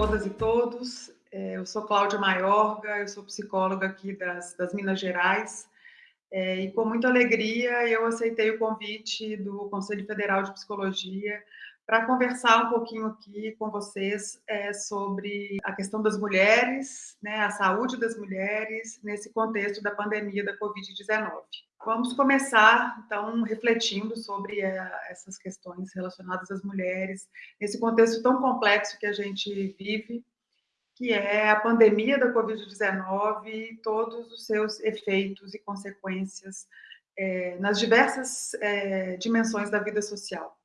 todas e todos. É, eu sou Cláudia Maiorga, eu sou psicóloga aqui das, das Minas Gerais. É, e com muita alegria eu aceitei o convite do Conselho Federal de Psicologia para conversar um pouquinho aqui com vocês é, sobre a questão das mulheres, né, a saúde das mulheres nesse contexto da pandemia da Covid-19. Vamos começar, então, refletindo sobre é, essas questões relacionadas às mulheres, nesse contexto tão complexo que a gente vive, que é a pandemia da Covid-19 e todos os seus efeitos e consequências é, nas diversas é, dimensões da vida social.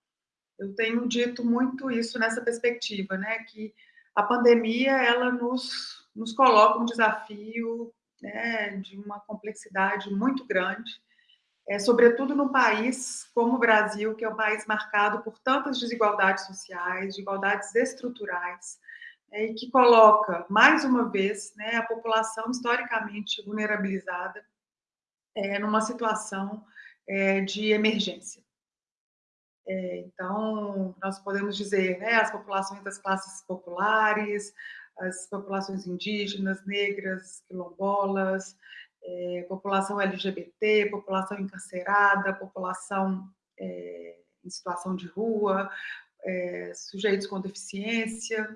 Eu tenho dito muito isso nessa perspectiva, né, que a pandemia ela nos, nos coloca um desafio né, de uma complexidade muito grande, é, sobretudo num país como o Brasil, que é um país marcado por tantas desigualdades sociais, desigualdades estruturais, é, e que coloca, mais uma vez, né, a população historicamente vulnerabilizada é, numa situação é, de emergência. É, então, nós podemos dizer, né, as populações das classes populares, as populações indígenas, negras, quilombolas, é, população LGBT, população encarcerada, população é, em situação de rua, é, sujeitos com deficiência,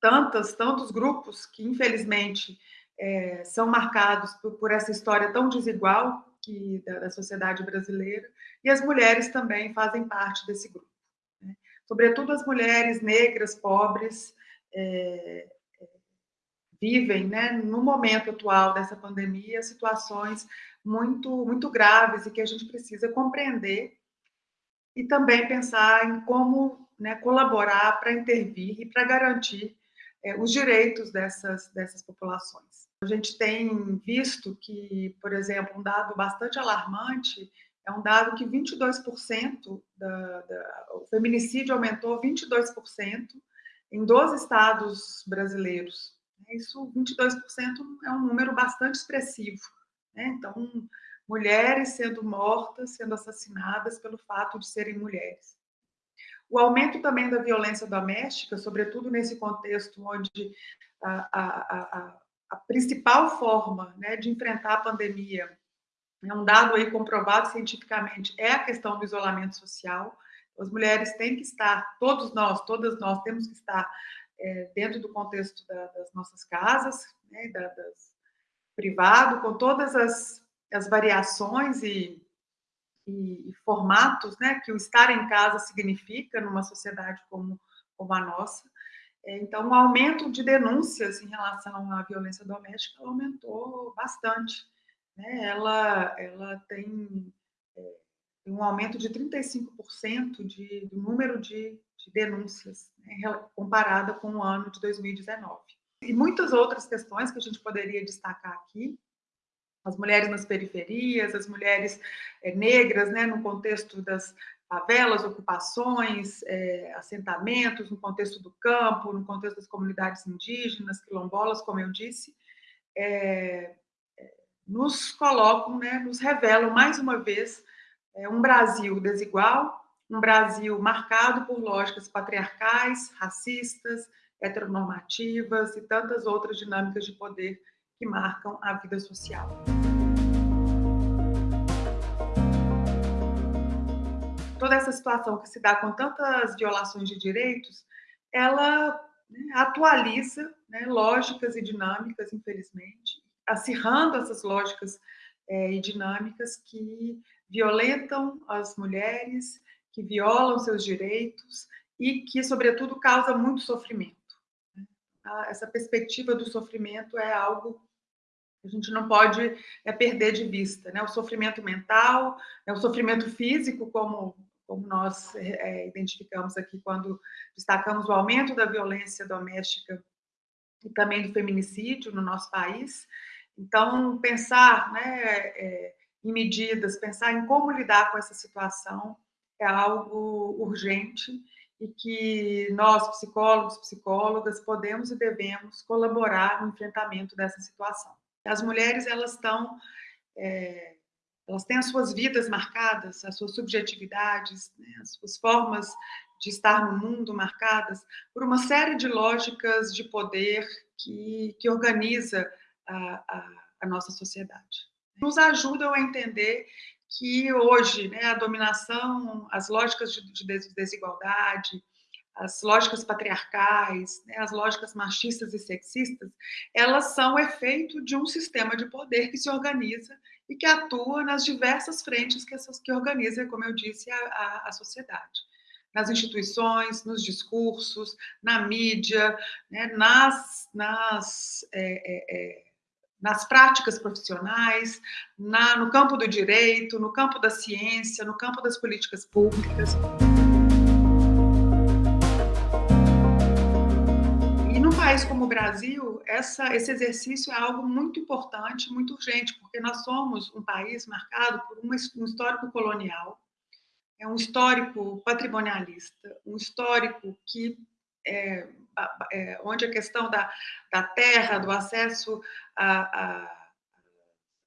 tantas, tantos grupos que, infelizmente, são marcados por, por, essa história tão desigual que, da, da, sociedade brasileira, e as mulheres também fazem parte desse grupo. Né? Sobretudo as mulheres negras, pobres, é, vivem, né, no momento atual dessa pandemia, situações muito, muito graves e que a gente precisa compreender e também pensar em como né, colaborar para intervir e para garantir é, os direitos dessas, dessas populações. A gente tem visto que, por exemplo, um dado bastante alarmante é um dado que 22% da, da, o feminicídio aumentou 22% em 12 estados brasileiros. Isso, 22% é um número bastante expressivo. Né? Então, mulheres sendo mortas, sendo assassinadas pelo fato de serem mulheres. O aumento também da violência doméstica, sobretudo nesse contexto onde a, a, a, a principal forma né, de enfrentar a pandemia, é um dado aí comprovado cientificamente, é a questão do isolamento social. As mulheres têm que estar, todos nós, todas nós temos que estar é, dentro do contexto da, das nossas casas, né, da, das, privado, com todas as, as variações e e, e formatos né, que o estar em casa significa numa sociedade como, como a nossa. É, então, o aumento de denúncias em relação à violência doméstica aumentou bastante. Né? Ela, ela tem, um aumento de 35% de, do número de, de denúncias, né? comparada com o ano de 2019. E muitas outras questões que a gente poderia destacar aqui, as mulheres nas periferias, as mulheres é, negras, né, no contexto das favelas, ocupações, é, assentamentos, no contexto do campo, no contexto das comunidades indígenas, quilombolas, como eu disse, é, nos colocam, né, nos revelam mais uma vez um Brasil desigual, um Brasil marcado por lógicas patriarcais, racistas, heteronormativas e tantas outras dinâmicas de poder que marcam a vida social. Toda essa situação que se dá com tantas violações de direitos, ela né, atualiza né, lógicas e dinâmicas, infelizmente, acirrando essas lógicas é, e dinâmicas que violentam as mulheres, que violam seus direitos e que, sobretudo, causa muito sofrimento. Né. Essa perspectiva do sofrimento é algo a gente não pode é, perder de vista, né? O sofrimento mental, né? o sofrimento físico, como, como nós é, identificamos aqui quando destacamos o aumento da violência doméstica e também do feminicídio no nosso país. Então, pensar né, é, em medidas, pensar em como lidar com essa situação é algo urgente e que nós, psicólogos, psicólogas, podemos e devemos colaborar no enfrentamento dessa situação. As mulheres, elas estão, é, elas têm as suas vidas marcadas, as suas subjetividades, né, as suas formas de estar no mundo marcadas por uma série de lógicas de poder que, que organiza a, a, a nossa sociedade. Nos ajudam a entender que hoje né, a dominação, as lógicas de, de desigualdade, as lógicas patriarcais, né, as lógicas machistas e sexistas, elas são efeito de um sistema de poder que se organiza e que atua nas diversas frentes que, essas, que organiza, como eu disse, a, a, a sociedade. Nas instituições, nos discursos, na mídia, né, nas, nas, é, é, é nas práticas profissionais, na, no campo do direito, no campo da ciência, no campo das políticas públicas. país como o Brasil, essa, esse exercício é algo muito importante, muito urgente, porque nós somos um país marcado por uma, um histórico colonial, é um histórico patrimonialista, um histórico que é, onde a questão da, da terra, do acesso a, a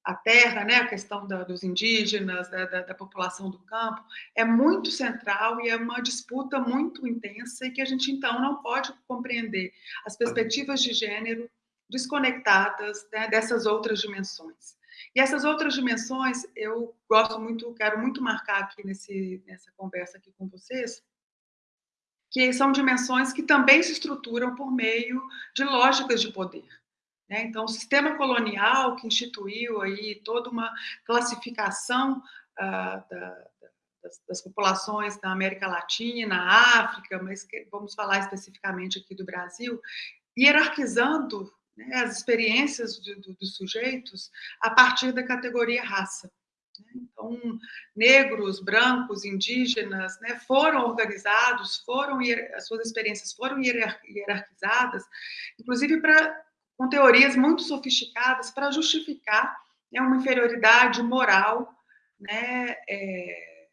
a terra, né, a questão da, dos indígenas, da, da, da, população do campo, é muito central e é uma disputa muito intensa e que a gente, então, não pode compreender as perspectivas de gênero desconectadas né, dessas outras dimensões. E essas outras dimensões, eu gosto muito, quero muito marcar aqui nesse, nessa conversa aqui com vocês, que são dimensões que também se estruturam por meio de lógicas de poder. Né? Então, o sistema colonial que instituiu aí toda uma classificação uh, da, das, das, populações da América Latina, África, mas que, vamos falar especificamente aqui do Brasil, hierarquizando né, as experiências do, do, dos sujeitos a partir da categoria raça. Né? Então, negros, brancos, indígenas né, foram organizados, foram as suas experiências foram hierarquizadas, inclusive para com teorias muito sofisticadas para justificar né, uma inferioridade moral, né, é,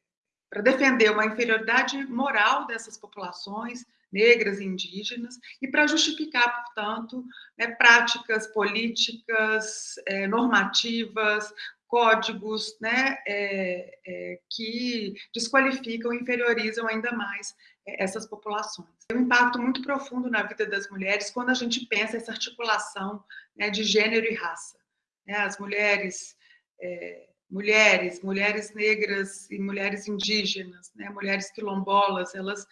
para defender uma inferioridade moral dessas populações negras e indígenas e para justificar, portanto, né, práticas políticas, é, normativas, códigos né, é, é, que desqualificam inferiorizam ainda mais é, essas populações. Tem um impacto muito profundo na vida das mulheres quando a gente pensa essa articulação né, de gênero e raça. Né, as mulheres, é, mulheres, mulheres negras e mulheres indígenas, né, mulheres quilombolas, elas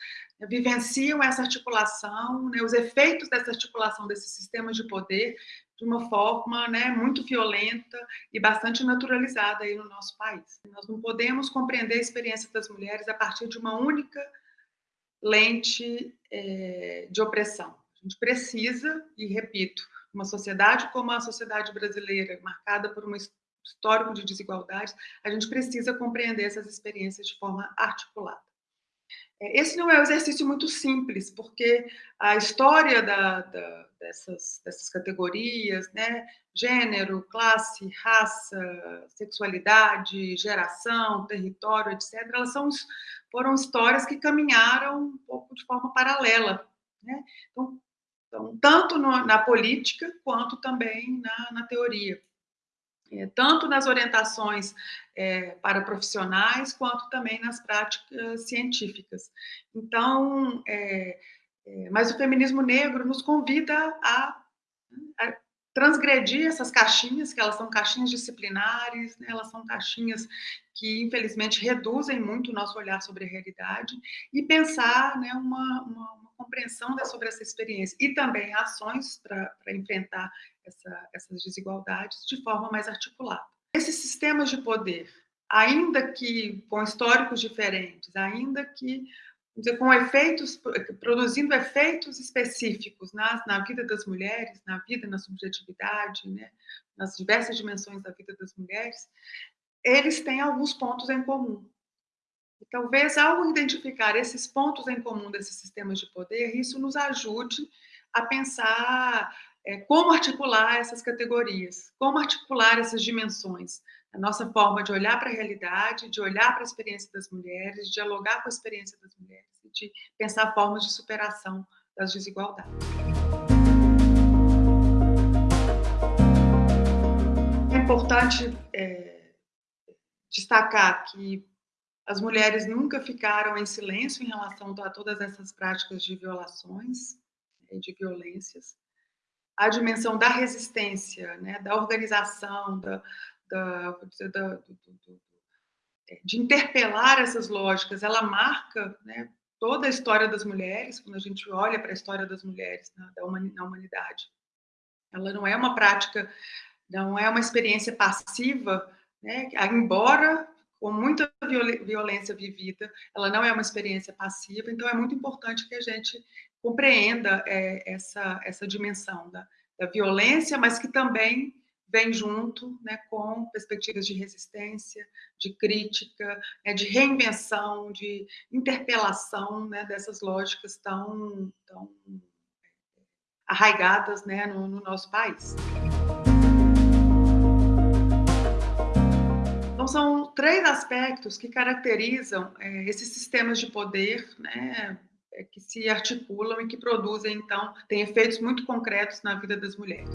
vivenciam essa articulação, né, os efeitos dessa articulação desse sistema de poder de uma forma né, muito violenta e bastante naturalizada aí no nosso país. Nós não podemos compreender a experiência das mulheres a partir de uma única lente é, de opressão. A gente precisa, e repito, uma sociedade como a sociedade brasileira, marcada por um histórico de desigualdades, a gente precisa compreender essas experiências de forma articulada. É, esse não é um exercício muito simples, porque a história da, da, dessas, dessas categorias, né, gênero, classe, raça, sexualidade, geração, território, etc., elas são, foram histórias que caminharam um pouco de forma paralela. Né? Então, então, tanto no, na política quanto também na, na teoria é, tanto nas orientações é, para profissionais, quanto também nas práticas científicas. Então, é, mas o feminismo negro nos convida a, a, transgredir essas caixinhas, que elas são caixinhas disciplinares, né, elas são caixinhas que, infelizmente, reduzem muito o nosso olhar sobre a realidade, e pensar né, uma, uma, uma compreensão sobre essa experiência, e também ações para enfrentar essa, essas desigualdades de forma mais articulada. Esses sistemas de poder, ainda que com históricos diferentes, ainda que dizer, com efeitos, produzindo efeitos específicos na, na vida das mulheres, na vida, na subjetividade, né, nas diversas dimensões da vida das mulheres, eles têm alguns pontos em comum. E talvez, ao identificar esses pontos em comum desses sistemas de poder, isso nos ajude a pensar é, como articular essas categorias, como articular essas dimensões, a nossa forma de olhar para a realidade, de olhar para a experiência das mulheres, de dialogar com a experiência das mulheres de pensar formas de superação das desigualdades. É importante é, destacar que As mulheres nunca ficaram em silêncio em relação a todas essas práticas de violações e né, de violências. A dimensão da resistência, né, da organização, da, da, da, de interpelar essas lógicas, ela marca né, toda a história das mulheres, quando a gente olha para a história das mulheres na, na humanidade. Ela não é uma prática, não é uma experiência passiva, né, embora com muita violência vivida, ela não é uma experiência passiva, então é muito importante que a gente compreenda é, essa, essa dimensão da, da violência, mas que também vem junto né, com perspectivas de resistência, de crítica, né, de reinvenção, de interpelação né, dessas lógicas tão, tão arraigadas né, no, no nosso país. Então, são três aspectos que caracterizam é, esses sistemas de poder, né, é, que se articulam e que produzem, então, têm efeitos muito concretos na vida das mulheres.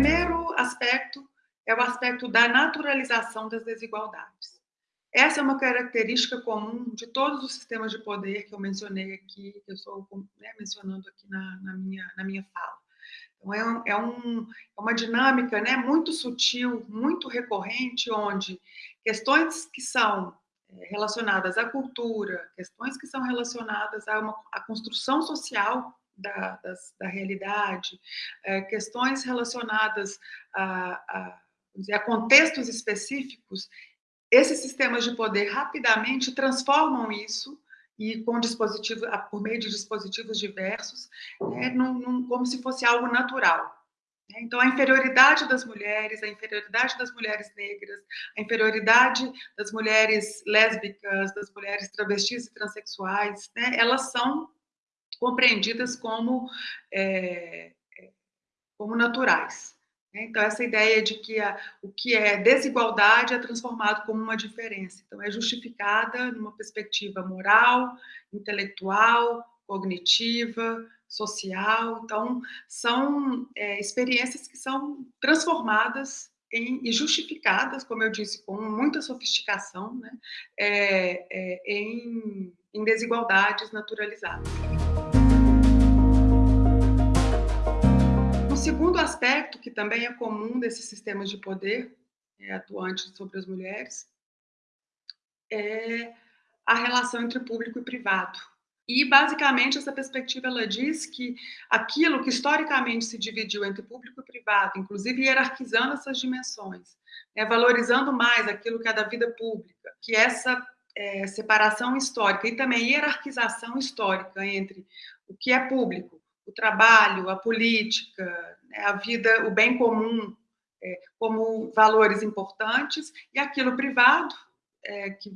Primeiro aspecto é o aspecto da naturalização das desigualdades. Essa é uma característica comum de todos os sistemas de poder que eu mencionei aqui, que eu estou né, mencionando aqui na, na, minha, na minha fala. Então, é, um, é, um, é uma dinâmica né, muito sutil, muito recorrente, onde questões que são é, relacionadas à cultura, questões que são relacionadas a uma a construção social da, das, da realidade, é, questões relacionadas a, a, dizer, a contextos específicos, esses sistemas de poder rapidamente transformam isso e com dispositivos, por meio de dispositivos diversos, né, num, num, como se fosse algo natural. Né. Então, a inferioridade das mulheres, a inferioridade das mulheres negras, a inferioridade das mulheres lésbicas, das mulheres travestis e transexuais, né, elas são compreendidas como, é, é, como naturais. Né? Então, essa ideia de que a, o que é desigualdade é transformado como uma diferença. Então, é justificada numa perspectiva moral, intelectual, cognitiva, social. Então, são é, experiências que são transformadas em, e justificadas, como eu disse, com muita sofisticação, né? É, é, em, em desigualdades naturalizadas. Segundo aspecto, que também é comum desses sistemas de poder é, atuantes sobre as mulheres, é a relação entre público e privado. E, basicamente, essa perspectiva ela diz que aquilo que historicamente se dividiu entre público e privado, inclusive hierarquizando essas dimensões, né, valorizando mais aquilo que é da vida pública, que essa é, separação histórica e também hierarquização histórica entre o que é público o trabalho, a política, né, a vida, o bem comum é, como valores importantes e aquilo privado, é, que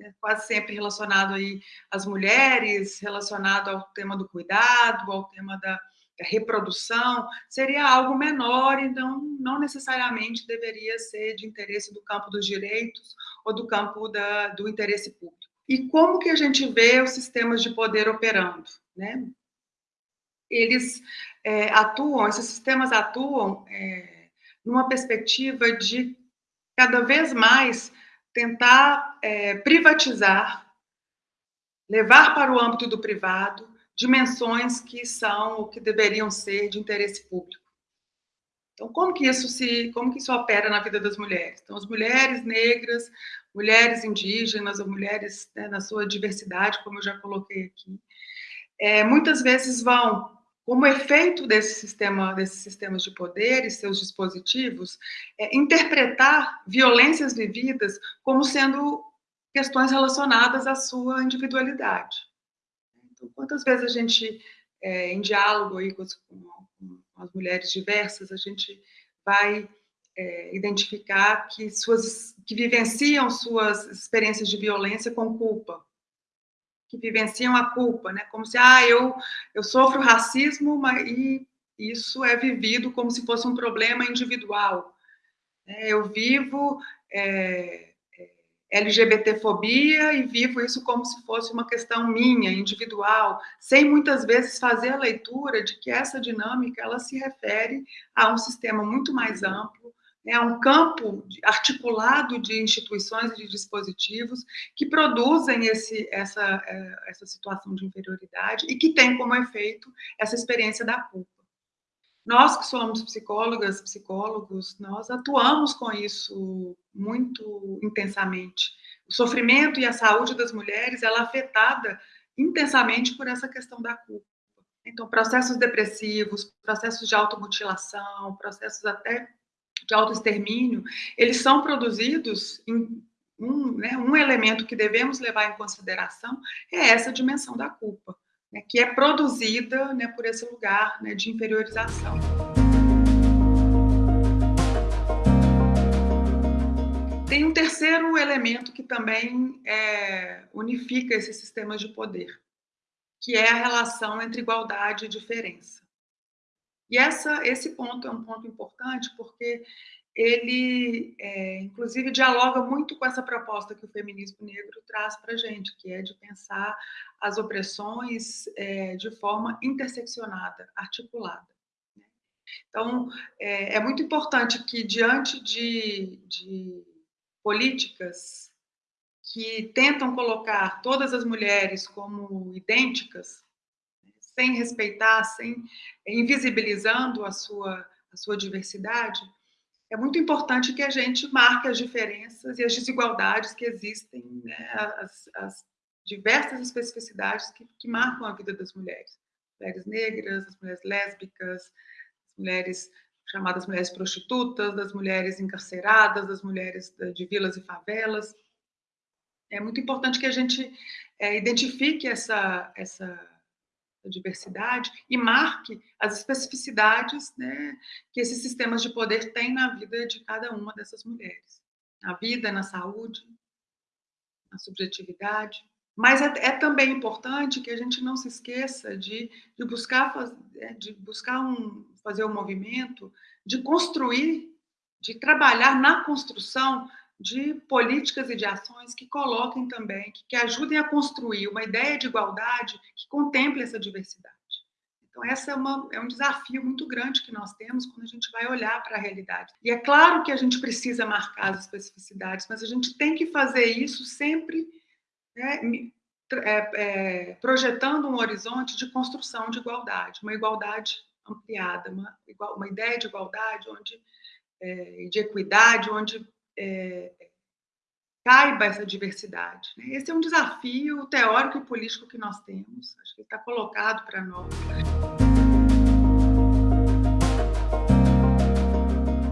é quase sempre relacionado aí às mulheres, relacionado ao tema do cuidado, ao tema da, da reprodução, seria algo menor e não, não necessariamente deveria ser de interesse do campo dos direitos ou do campo da, do interesse público. E como que a gente vê os sistemas de poder operando? Né? Eles é, atuam, esses sistemas atuam é, numa perspectiva de cada vez mais tentar é, privatizar, levar para o âmbito do privado dimensões que são ou que deveriam ser de interesse público. Então, como que isso se, como que isso opera na vida das mulheres? Então, as mulheres negras, mulheres indígenas, ou mulheres né, na sua diversidade, como eu já coloquei aqui, é, muitas vezes vão como efeito desse sistema, desses sistemas de poder e seus dispositivos, é interpretar violências vividas como sendo questões relacionadas à sua individualidade. Então, quantas vezes a gente, é, em diálogo aí com, as, com, as, mulheres diversas, a gente vai é, identificar que, suas, que vivenciam suas experiências de violência com culpa, que vivenciam a culpa, né? Como se, ah, eu, eu sofro racismo mas, e isso é vivido como se fosse um problema individual. É, eu vivo é, é LGBTfobia e vivo isso como se fosse uma questão minha, individual, sem muitas vezes fazer a leitura de que essa dinâmica ela se refere a um sistema muito mais amplo, é um campo articulado de instituições e de dispositivos que produzem esse, essa, é, essa situação de inferioridade e que tem como efeito essa experiência da culpa. Nós que somos psicólogas, psicólogos, nós atuamos com isso muito intensamente. O sofrimento e a saúde das mulheres, ela é afetada intensamente por essa questão da culpa. Então, processos depressivos, processos de automutilação, processos até de autoextermínio, eles são produzidos em um, né, um elemento que devemos levar em consideração é essa dimensão da culpa, né, que é produzida né, por esse lugar né, de inferiorização. Tem um terceiro elemento que também é, unifica esses sistemas de poder, que é a relação entre igualdade e diferença. E essa, esse ponto é um ponto importante porque ele, é, inclusive, dialoga muito com essa proposta que o feminismo negro traz para a gente, que é de pensar as opressões é, de forma interseccionada, articulada. Né? Então, é, é, muito importante que, diante de, de políticas que tentam colocar todas as mulheres como idênticas, sem respeitar, sem invisibilizando a sua, a sua diversidade, é muito importante que a gente marque as diferenças e as desigualdades que existem, né, as, as, diversas especificidades que, que, marcam a vida das mulheres. Mulheres negras, as mulheres lésbicas, as mulheres chamadas mulheres prostitutas, das mulheres encarceradas, das mulheres de vilas e favelas. É muito importante que a gente é, identifique essa, essa da diversidade e marque as especificidades né, que esses sistemas de poder têm na vida de cada uma dessas mulheres. Na vida, na saúde, na subjetividade. Mas é, é também importante que a gente não se esqueça de, de buscar, é, de buscar um, fazer um movimento de construir, de trabalhar na construção de políticas e de ações que coloquem também, que, que ajudem a construir uma ideia de igualdade que contemple essa diversidade. Então, essa é, é, um desafio muito grande que nós temos quando a gente vai olhar para a realidade. E é claro que a gente precisa marcar as especificidades, mas a gente tem que fazer isso sempre né, é, é, projetando um horizonte de construção de igualdade, uma igualdade ampliada, uma, uma ideia de igualdade onde, é, de equidade, onde é, caiba essa diversidade. Né? Esse é um desafio teórico e político que nós temos, acho que está colocado para nós.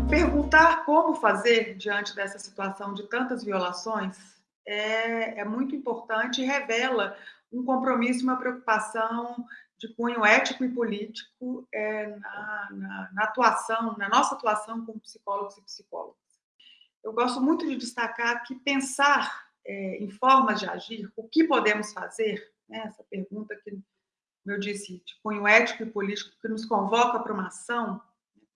Perguntar como fazer diante dessa situação de tantas violações é, é muito importante e revela um compromisso, uma preocupação de cunho ético e político é, na, na, na atuação, na nossa atuação como psicólogos e psicólogas eu gosto muito de destacar que pensar é, em formas de agir, o que podemos fazer, né, essa pergunta que, como eu disse, de cunho ético e político, que nos convoca para uma ação,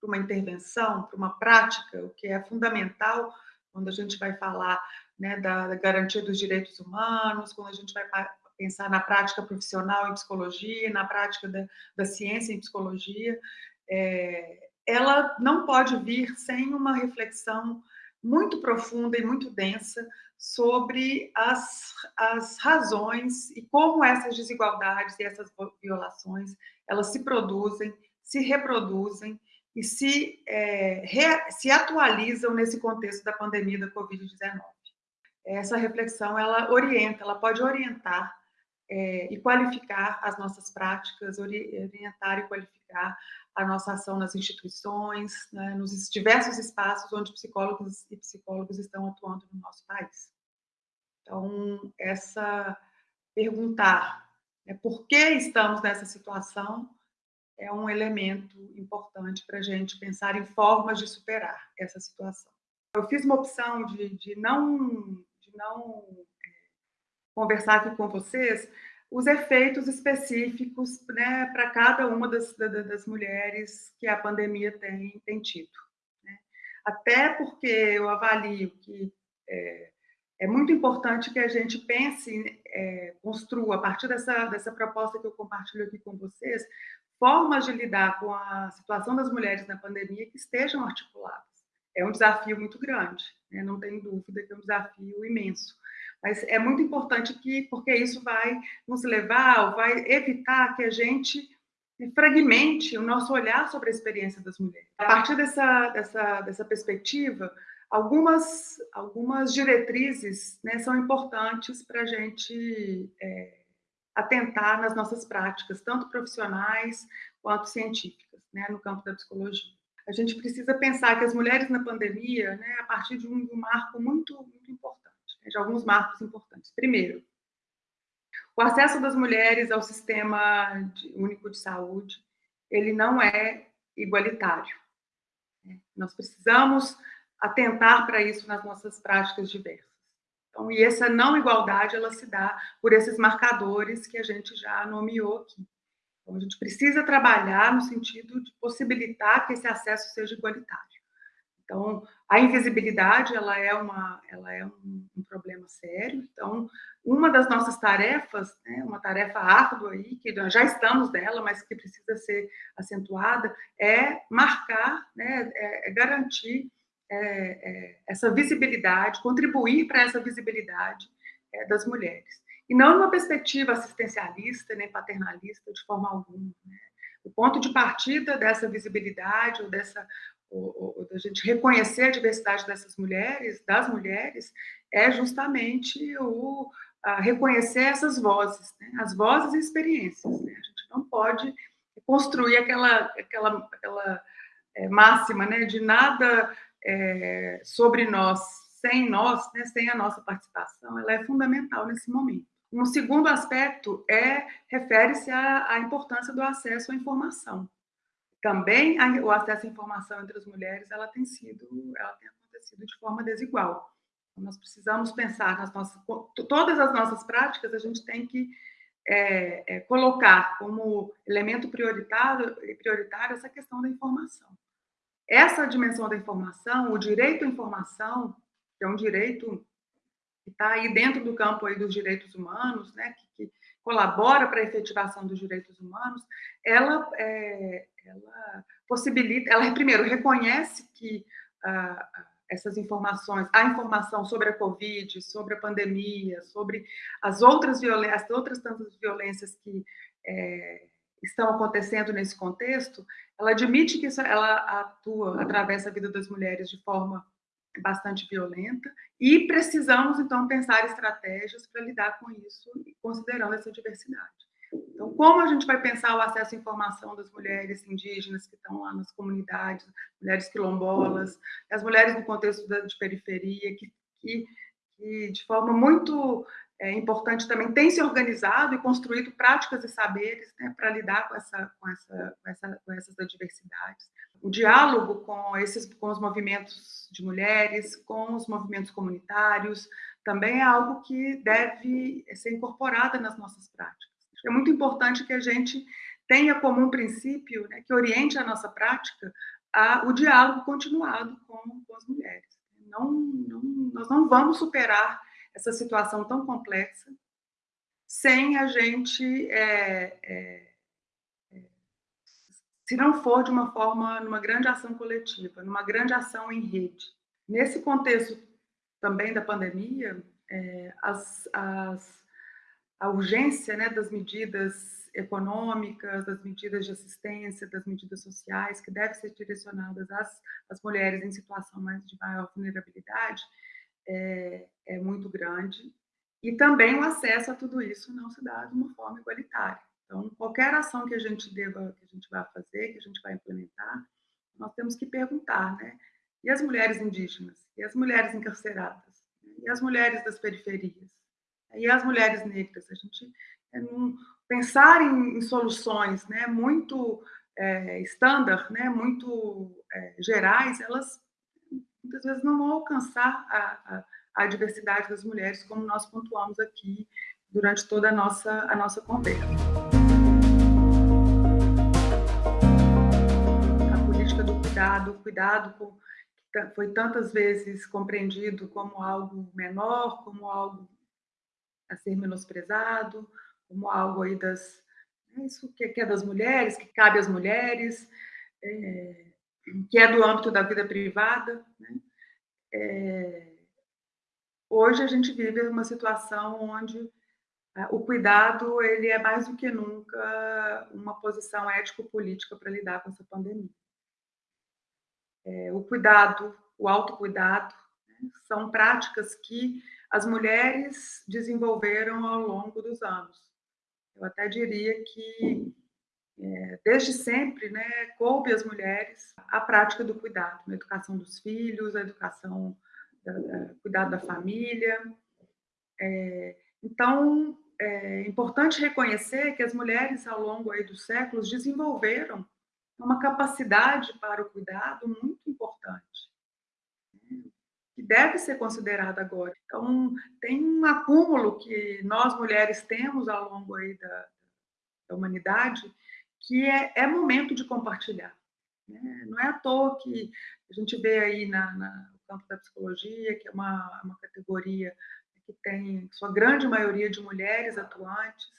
para uma intervenção, para uma prática, o que é fundamental quando a gente vai falar né, da, da garantia dos direitos humanos, quando a gente vai pensar na prática profissional em psicologia, na prática da, da ciência em psicologia, é, ela não pode vir sem uma reflexão muito profunda e muito densa sobre as, as razões e como essas desigualdades e essas violações elas se produzem, se reproduzem e se, é, re, se atualizam nesse contexto da pandemia da Covid-19. Essa reflexão ela orienta, ela pode orientar é, e qualificar as nossas práticas, orientar e qualificar a nossa ação nas instituições, né, nos diversos espaços onde psicólogos e psicólogos estão atuando no nosso país. Então, essa perguntar né, por que estamos nessa situação é um elemento importante para a gente pensar em formas de superar essa situação. Eu fiz uma opção de, de não, de não é, conversar aqui com vocês, os efeitos específicos né, para cada uma das, das, mulheres que a pandemia tem, tem tido. Né? Até porque eu avalio que é, é, muito importante que a gente pense, é, construa, a partir dessa, dessa proposta que eu compartilho aqui com vocês, formas de lidar com a situação das mulheres na pandemia que estejam articuladas. é um desafio muito grande, né? não tem dúvida que é um desafio imenso. Mas é muito importante que, porque isso vai nos levar, vai evitar que a gente fragmente o nosso olhar sobre a experiência das mulheres. A partir dessa, dessa, dessa perspectiva, algumas, algumas diretrizes né, são importantes para a gente é, atentar nas nossas práticas, tanto profissionais quanto científicas, né, no campo da psicologia. A gente precisa pensar que as mulheres na pandemia, né, a partir de um, de um marco muito, muito importante, de alguns marcos importantes. Primeiro, o acesso das mulheres ao sistema de, único de saúde, ele não é igualitário. Né? Nós precisamos atentar para isso nas nossas práticas diversas. Então, e essa não igualdade, ela se dá por esses marcadores que a gente já nomeou aqui. Então, a gente precisa trabalhar no sentido de possibilitar que esse acesso seja igualitário. Então, a invisibilidade, ela é, uma, ela é um, um problema sério. Então, uma das nossas tarefas, né, uma tarefa árdua aí, que nós já estamos dela, mas que precisa ser acentuada, é marcar, né, é, é garantir é, é, essa visibilidade, contribuir para essa visibilidade é, das mulheres. E não numa perspectiva assistencialista, nem paternalista, de forma alguma. Né? O ponto de partida dessa visibilidade, ou dessa ou, da gente reconhecer a diversidade dessas mulheres, das mulheres, é justamente o reconhecer essas vozes, né? as vozes e experiências. Né? A gente não pode construir aquela, aquela, aquela é, máxima né? de nada é, sobre nós sem nós, né? sem a nossa participação, ela é fundamental nesse momento. Um segundo aspecto é refere-se à, à importância do acesso à informação também a, o acesso à informação entre as mulheres ela tem sido, ela tem acontecido de forma desigual. Então, nós precisamos pensar nas nossas, todas as nossas práticas a gente tem que é, é, colocar como elemento prioritário, prioritário essa questão da informação. Essa dimensão da informação, o direito à informação, que é um direito que está aí dentro do campo aí dos direitos humanos, né, que, que colabora para a efetivação dos direitos humanos, ela, é, ela possibilita, ela primeiro reconhece que ah, essas informações, a informação sobre a Covid, sobre a pandemia, sobre as outras violências, as outras tantas violências que é, estão acontecendo nesse contexto, ela admite que isso, ela atua, atravessa a vida das mulheres de forma bastante violenta e precisamos, então, pensar estratégias para lidar com isso, considerando essa diversidade. Então, como a gente vai pensar o acesso à informação das mulheres indígenas que estão lá nas comunidades, mulheres quilombolas, as mulheres no contexto de periferia, que, que, que de forma muito é, importante também têm se organizado e construído práticas e saberes né, para lidar com, essa, com, essa, com, essa, com essas adversidades. O diálogo com, esses, com os movimentos de mulheres, com os movimentos comunitários, também é algo que deve ser incorporado nas nossas práticas. É muito importante que a gente tenha como um princípio né, que oriente a nossa prática a, o diálogo continuado com, com as mulheres. Não, não, nós não vamos superar essa situação tão complexa sem a gente, é, é, é, se não for de uma forma, numa grande ação coletiva, numa grande ação em rede. Nesse contexto também da pandemia, é, as, as a urgência né, das medidas econômicas, das medidas de assistência, das medidas sociais, que devem ser direcionadas às, às mulheres em situação mais de maior vulnerabilidade, é, é muito grande. E também o acesso a tudo isso não se dá de uma forma igualitária. Então, qualquer ação que a gente deva, que a gente vai fazer, que a gente vai implementar, nós temos que perguntar, né? E as mulheres indígenas? E as mulheres encarceradas? E as mulheres das periferias? E as mulheres negras. A gente é, pensar em, em, soluções né, muito é, standard, né, muito é, gerais, elas muitas vezes não vão alcançar a, a, a, diversidade das mulheres, como nós pontuamos aqui durante toda a nossa, a nossa conversa. A política do cuidado, o cuidado com, foi tantas vezes compreendido como algo menor, como algo a ser menosprezado, como algo aí das. Né, isso que é das mulheres, que cabe às mulheres. É, que é do âmbito da vida privada. Né? É, hoje a gente vive uma situação onde é, o cuidado ele é mais do que nunca uma posição ético-política para lidar com essa pandemia. É, o cuidado, o autocuidado, né, são práticas que as mulheres desenvolveram ao longo dos anos. Eu até diria que é, desde sempre, né, coube às mulheres a prática do cuidado, na educação dos filhos, a educação, da, da cuidado da família. É, então, é importante reconhecer que as mulheres, ao longo aí dos séculos, desenvolveram uma capacidade para o cuidado muito importante, deve ser considerada agora. Então, tem um acúmulo que nós, mulheres, temos ao longo aí da, da humanidade, que é, é momento de compartilhar. Né? Não é à toa que a gente vê aí na, na, no campo da psicologia, que é uma, uma categoria que tem sua grande maioria de mulheres atuantes,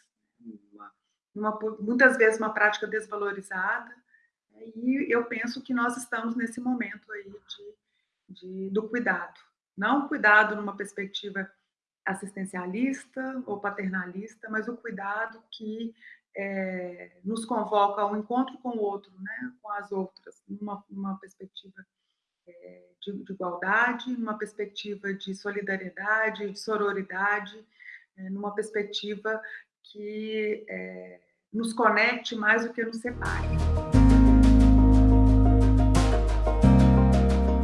uma, uma, muitas vezes uma prática desvalorizada, e eu penso que nós estamos nesse momento aí de, de, do cuidado. Não cuidado numa perspectiva assistencialista ou paternalista, mas o cuidado que é, nos convoca ao encontro com o outro, né, com as outras, numa, numa perspectiva é, de, de, igualdade, numa perspectiva de solidariedade, de sororidade, é, numa perspectiva que é, nos conecte mais do que nos separe.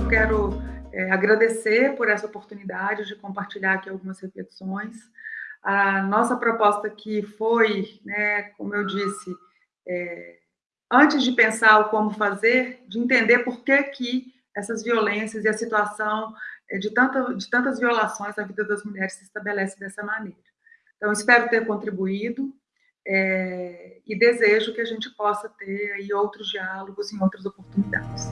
Eu quero é, agradecer por essa oportunidade de compartilhar aqui algumas reflexões. A nossa proposta aqui foi, né, como eu disse, é, antes de pensar o como fazer, de entender por que, que essas violências e a situação é, de, tanta, de tantas violações na vida das mulheres se estabelece dessa maneira. Então, espero ter contribuído é, e desejo que a gente possa ter aí outros diálogos em outras oportunidades.